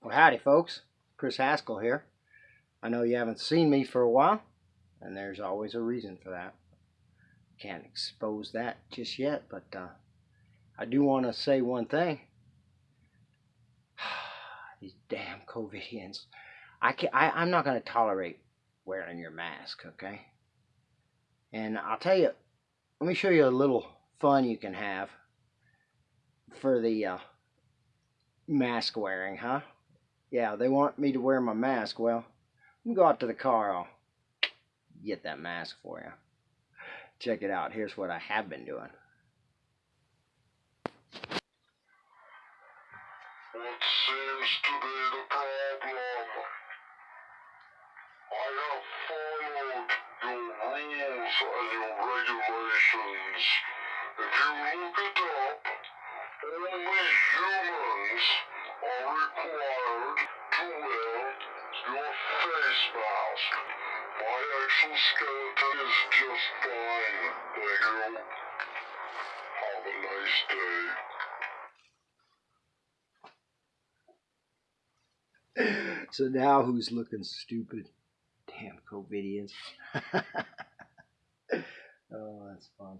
Well, howdy, folks. Chris Haskell here. I know you haven't seen me for a while, and there's always a reason for that. Can't expose that just yet, but uh, I do want to say one thing. These damn COVIDians. I can I, I'm not going to tolerate wearing your mask, okay? And I'll tell you, let me show you a little fun you can have for the uh, mask wearing, huh? Yeah, they want me to wear my mask. Well, let me go out to the car. I'll get that mask for you. Check it out. Here's what I have been doing. What seems to be the problem? I have followed your rules and your regulations. If you look it up, only humans face mask. My exoskeleton is just fine, thank you. Have a nice day. So now who's looking stupid? Damn COVIDians. oh, that's fun.